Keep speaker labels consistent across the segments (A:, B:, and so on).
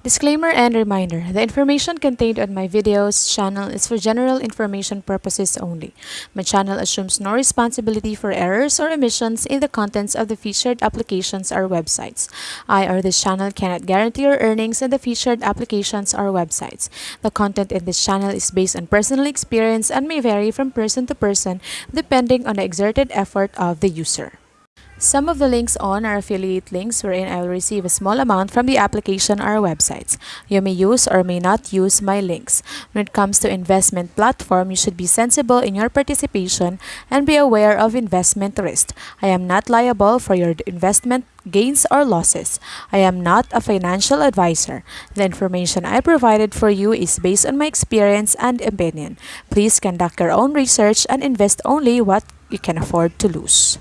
A: Disclaimer and reminder, the information contained on my videos channel is for general information purposes only. My channel assumes no responsibility for errors or omissions in the contents of the featured applications or websites. I or this channel cannot guarantee your earnings in the featured applications or websites. The content in this channel is based on personal experience and may vary from person to person depending on the exerted effort of the user. Some of the links on are affiliate links wherein I will receive a small amount from the application or websites. You may use or may not use my links. When it comes to investment platform, you should be sensible in your participation and be aware of investment risk. I am not liable for your investment gains or losses. I am not a financial advisor. The information I provided for you is based on my experience and opinion. Please conduct your own research and invest only what you can afford to lose.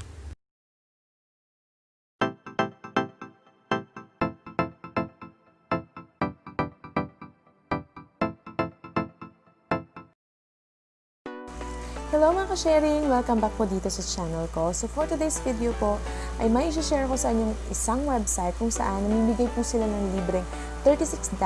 A: Hello mga ka-sharing! Welcome back po dito sa channel ko. So for today's video po, ay may share ko sa inyo isang website kung saan namimigay po sila ng libreng $36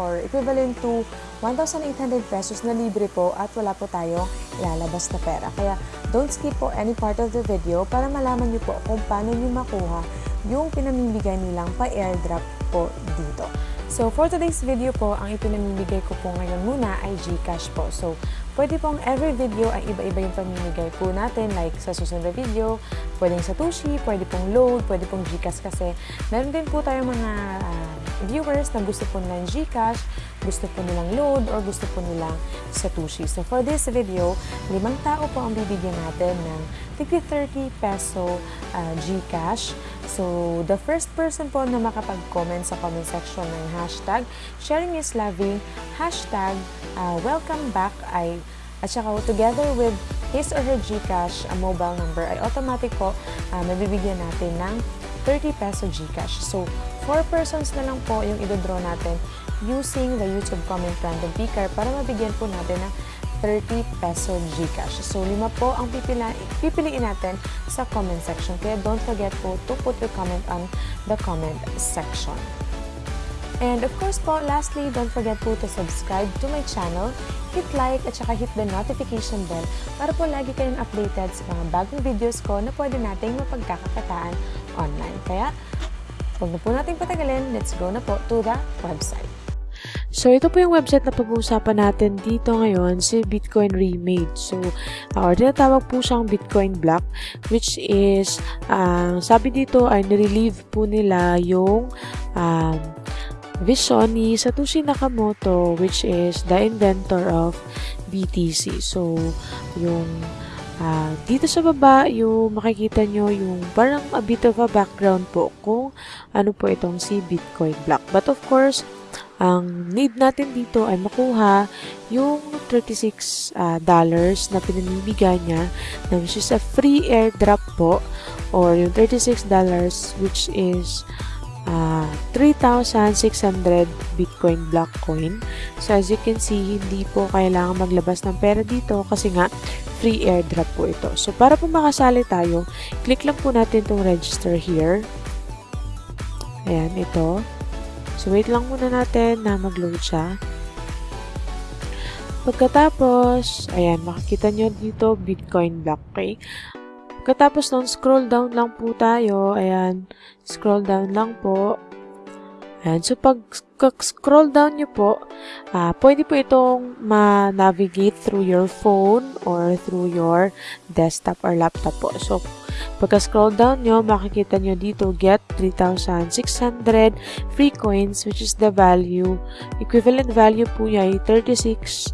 A: or equivalent to 1,800 pesos na libre po at wala po tayong ilalabas na pera. Kaya don't skip po any part of the video para malaman niyo po kung paano niyo makuha yung pinamimigay nilang pa-airdrop po dito. So, for today's video po, ang ipinamimigay ko po ngayon muna ay Gcash po. So, pwede pong every video ay iba-iba yung pamimigay po natin. Like sa susunod na video, pwedeng sa Tushi, pwede pong load, pwede pong Gcash kasi meron din po tayong mga uh, viewers na gusto po nilang Gcash, gusto po nilang load, or gusto po nilang Satoshi. So, for this video, limang tao po ang bibigyan natin ng 30 peso uh, Gcash. So, the first person po na makapag-comment sa comment section ng hashtag sharing is loving, hashtag uh, welcome back ay at saka together with his or her Gcash a mobile number ay automatic po uh, mabibigyan natin ng 30 peso Gcash. So, 4 persons na lang po yung idodraw natin using the YouTube comment random picker para mabigyan po natin ng 30 peso Gcash. So, lima po ang pipila, pipiliin natin sa comment section. Kaya don't forget po to put your comment on the comment section. And of course po, lastly, don't forget po to subscribe to my channel, hit like at saka hit the notification bell para po lagi kayong updated sa mga bagong videos ko na pwede nating mapagkakakitaan online. Kaya, huwag na po natin patagalin, let's go na po to the website. So, ito po yung website na pag-uusapan natin dito ngayon, si Bitcoin Remade. So, uh, or tinatawag po siyang Bitcoin Block, which is, uh, sabi dito ay nirelieve po nila yung um, vision ni Satoshi Nakamoto, which is the inventor of BTC. So, yung Uh, dito sa baba, yung makikita nyo yung parang a bit of a background po kung ano po itong si Bitcoin Block. But of course, ang need natin dito ay makuha yung 36 uh, dollars na pinamibigay niya na which is a free airdrop po or yung 36 dollars which is uh, 3,600 Bitcoin block coin. So, as you can see, hindi po kailangan maglabas ng pera dito kasi nga free airdrop po ito. So, para po makasali tayo, click lang po natin itong register here. Ayan, ito. So, wait lang muna natin na mag-load siya. Pagkatapos, ayan, makikita nyo dito, Bitcoin block, okay? Pagkatapos nun, scroll down lang po tayo. Ayan, scroll down lang po. Ayan, so pag scroll down nyo po, uh, pwede po itong ma-navigate through your phone or through your desktop or laptop po. So, Pagka-scroll down nyo, makikita nyo dito, get 3,600 free coins, which is the value, equivalent value po niya ay $36.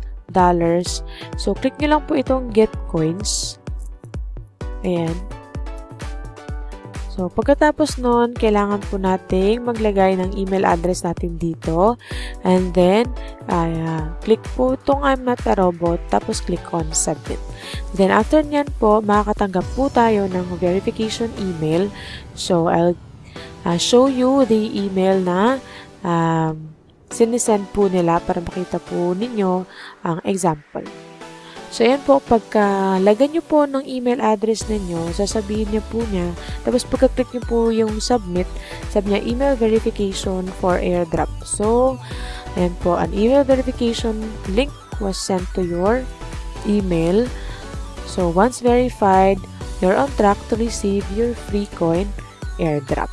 A: So, click nyo lang po itong get coins. Ayan. So, pagkatapos nun, kailangan po nating maglagay ng email address natin dito. And then, uh, click po itong I'm not a robot, tapos click on submit. Then, after nyan po, makakatanggap po tayo ng verification email. So, I'll uh, show you the email na um, sinisend po nila para makita po ninyo ang example.
B: So, ayan po, pagka lagyan nyo po ng email address ninyo, sasabihin niya po niya, tapos pagka-click nyo po yung submit, sabi niya email verification for airdrop. So, ayan po, an email verification link was sent to your email. So, once verified, you're on track to receive your free coin airdrop.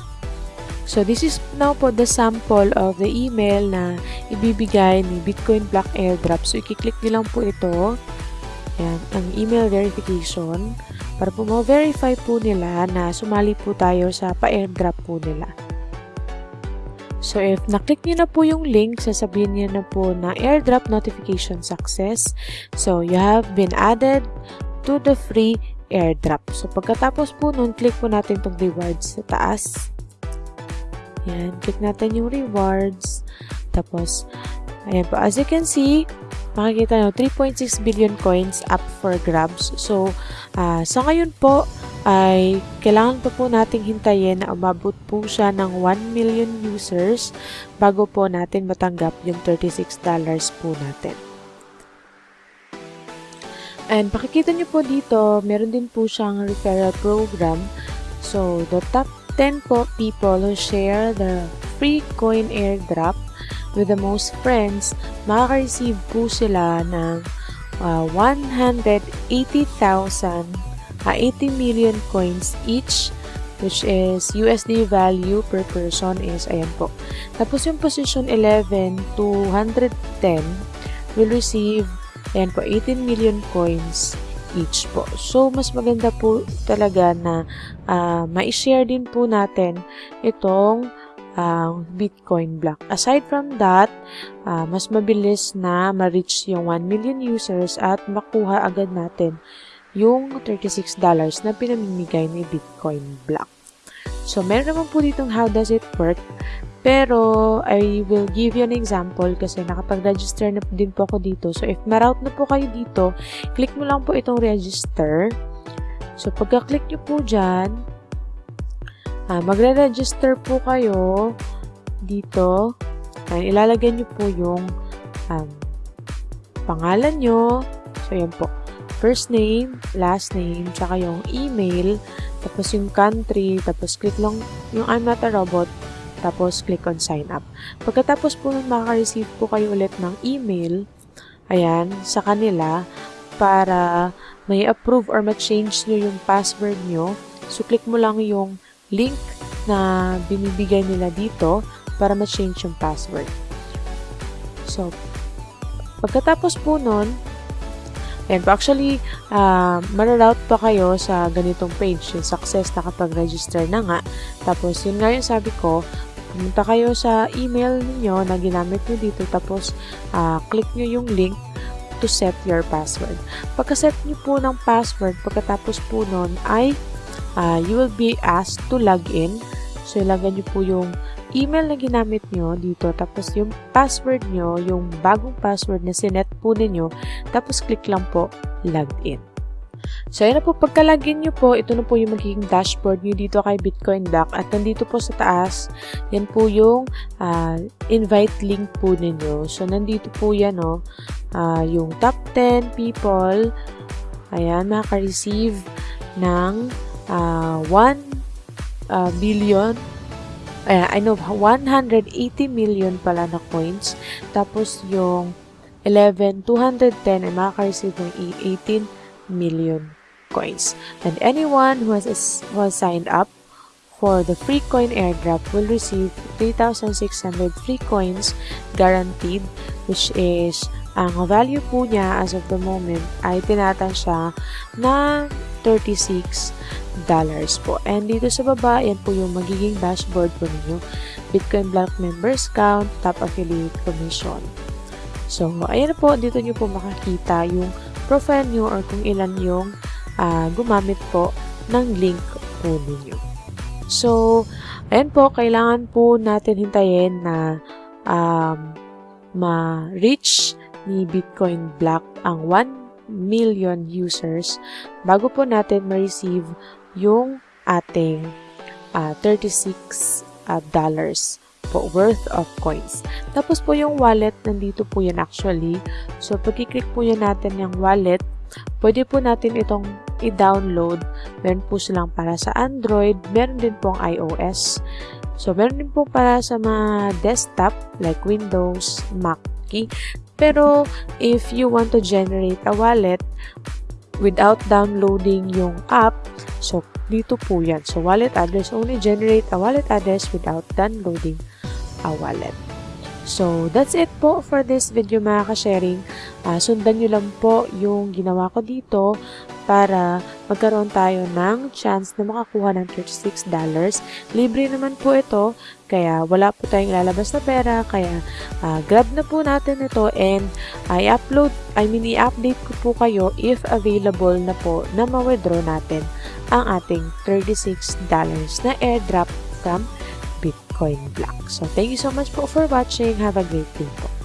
B: So, this is now po the sample of the email na ibibigay ni Bitcoin Black Airdrop. So, i-click nyo lang po ito. Yan, ang email verification para po ma-verify po nila na sumali po tayo sa pa-airdrop po nila. So, if naklik nyo na po yung link, sasabihin niya na po na airdrop notification success. So, you have been added to the free airdrop. So, pagkatapos po nun, click po natin itong rewards sa taas. Yan, click natin yung rewards. Tapos, ayan po, as you can see, makikita nyo, 3.6 billion coins up for grabs. So, uh, sa ngayon po, ay kailangan pa po nating hintayin na umabot po siya ng 1 million users bago po natin matanggap yung $36 po natin. And pakikita nyo po dito, meron din po siyang referral program. So, the top 10 po people who share the free coin airdrop with the most friends, makaka-receive po sila ng uh, 180,000, uh, 80 million coins each which is USD value per person is, ayan po. Tapos yung position 11 to 110 will receive, ayan po, 18 million coins each po. So, mas maganda po talaga na uh, ma-share din po natin itong uh, Bitcoin block. Aside from that, uh, mas mabilis na ma-reach yung 1 million users at makuha agad natin yung $36 na pinamimigay ni Bitcoin block. So, meron naman po ditong how does it work. Pero, I will give you an example kasi nakapag-register na din po ako dito. So, if ma-route na po kayo dito, click mo lang po itong register. So, pagka-click nyo po dyan, uh, magre-register po kayo dito. And ilalagay nyo po yung um, pangalan nyo. So, yan po. First name, last name, tsaka yung email, tapos yung country, tapos click lang yung I'm not a robot, tapos click on sign up. Pagkatapos po nun, makaka-receive po kayo ulit ng email, ayan, sa kanila, para may approve or ma-change nyo yung password nyo. So, click mo lang yung link na binibigay nila dito para ma-change yung password. So, pagkatapos po nun, and actually, uh, mararoute pa kayo sa ganitong page, yung success na kapag register na nga. Tapos, yun nga yung sabi ko, pumunta kayo sa email niyo na ginamit nyo dito, tapos uh, click nyo yung link to set your password. Pagka-set nyo po ng password, pagkatapos po nun ay uh, you will be asked to log in. So, ilagay nyo po yung email na ginamit nyo dito. Tapos, yung password nyo, yung bagong password na sinet po ninyo. Tapos, click lang po, logged in. So, ayan na po. Pagka-login nyo po, ito na po yung magiging dashboard nyo dito kay Bitcoin Black. At nandito po sa taas, yan po yung uh, invite link po ninyo. So, nandito po yan, no? Uh, yung top 10 people, ayan, makaka-receive ng uh, 1 uh, billion uh, I know 180 million pala na coins. Tapos yung 11 210 ay makaka-receive ng 18 million coins. And anyone who has, who has signed up for the free coin airdrop will receive 3,600 free coins guaranteed which is ang value po niya as of the moment ay tinatansya na 36 dollars po. And dito sa baba, yan po yung magiging dashboard po ninyo. Bitcoin Black Members Count, Top Affiliate Commission. So, ayan po, dito nyo po makakita yung profile nyo or kung ilan yung uh, gumamit po ng link po ninyo. So, ayan po, kailangan po natin hintayin na um, ma-reach ni Bitcoin Black ang 1 million users bago po natin ma-receive yung ating uh, 36 uh, dollars po worth of coins. Tapos po yung wallet, nandito po yan actually. So, pag-click po yan natin yung wallet, pwede po natin itong i-download. Meron po silang para sa Android, meron din pong iOS. So, meron din po para sa mga desktop like Windows, Mac, pero if you want to generate a wallet without downloading yung app, so dito po yan. So, wallet address, only generate a wallet address without downloading a wallet. So, that's it po for this video mga ka-sharing. Uh, sundan nyo lang po yung ginawa ko dito para magkaroon tayo ng chance na makakuha ng $36. Libre naman po ito, kaya wala po tayong lalabas na pera, kaya uh, grab na po natin ito and i-upload, I mean i-update ko po kayo if available na po na ma-withdraw natin ang ating $36 na airdrop from Bitcoin Black. So, thank you so much po for watching. Have a great day po.